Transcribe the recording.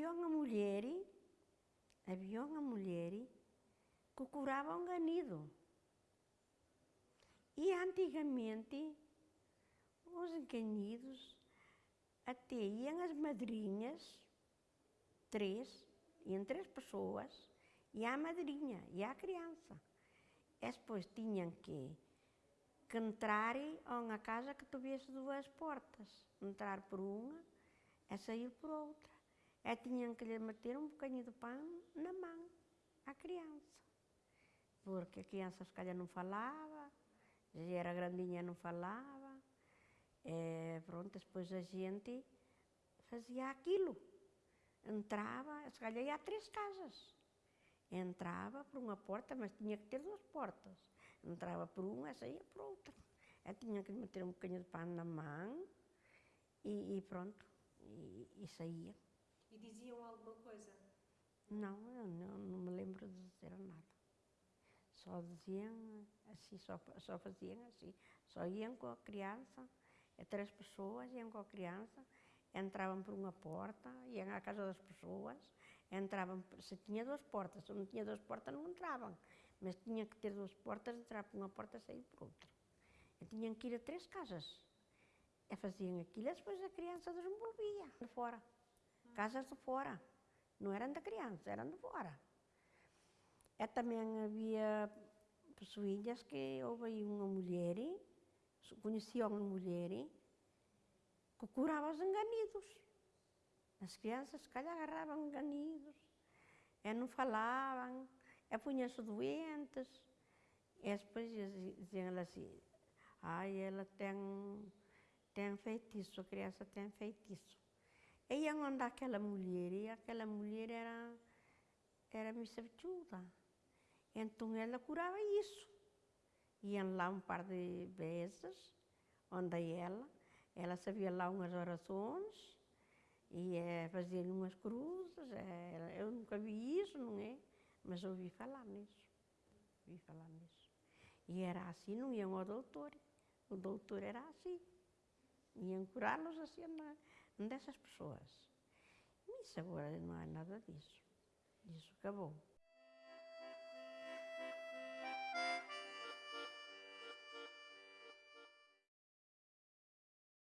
uma mulher, havia uma mulher que curava um ganido. E antigamente, os ganidos até iam as madrinhas, três, iam três pessoas, e a madrinha, e a criança. E depois tinham que, que entrar a uma casa que tivesse duas portas. Entrar por uma e sair por outra. E tinham que lhe meter um bocadinho de pão na mão, à criança. Porque a criança, se calhar, não falava, já era grandinha, não falava. E, pronto, depois a gente fazia aquilo. Entrava, se calhar ia a três casas. Entrava por uma porta, mas tinha que ter duas portas. Entrava por uma saía por outra. Eu tinha que meter um bocadinho de pão na mão e, e pronto, e, e, saía. E diziam alguma coisa? Não, eu não, não me lembro de dizer nada. Só diziam assim, só, só faziam assim. Só iam com a criança, três pessoas iam com a criança, entravam por uma porta, iam à casa das pessoas, entravam, se tinha duas portas, se não tinha duas portas não entravam, mas tinha que ter duas portas, entrar por uma porta e sair por outra. E tinham que ir a três casas. E faziam aquilo e depois a criança desenvolvia de fora. Casas de fora. Não eram da criança, eram de fora. E também havia pessoas que houve uma mulher, conhecia uma mulher, que curava os enganidos. As crianças, se calhar, agarravam enganidos, e não falavam, e punham-se doentes. E depois diziam assim, ai, ela tem, tem feitiço, a criança tem feitiço. Iam andar aquela mulher, e aquela mulher era, era missavituda. Então ela curava isso. Iam lá um par de vezes, onde ela, ela sabia lá umas orações e é, fazia umas cruzes. É, eu nunca vi isso, não é? Mas ouvi falar nisso. Ouvi falar nisso. E era assim, não iam ao doutor. O doutor era assim. Iam curá-los assim dessas pessoas. Mas agora não há nada disso. Isso acabou.